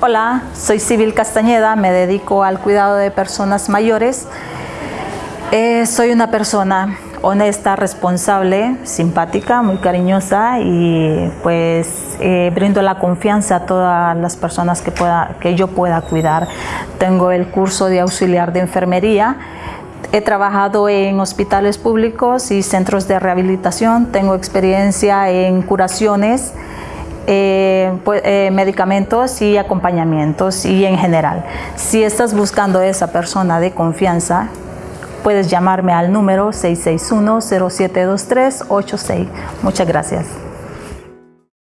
Hola, soy Civil Castañeda, me dedico al cuidado de personas mayores. Eh, soy una persona honesta, responsable, simpática, muy cariñosa y pues eh, brindo la confianza a todas las personas que, pueda, que yo pueda cuidar. Tengo el curso de auxiliar de enfermería, he trabajado en hospitales públicos y centros de rehabilitación, tengo experiencia en curaciones, eh, pues, eh, medicamentos y acompañamientos y en general. Si estás buscando esa persona de confianza, puedes llamarme al número 661-072386. Muchas gracias.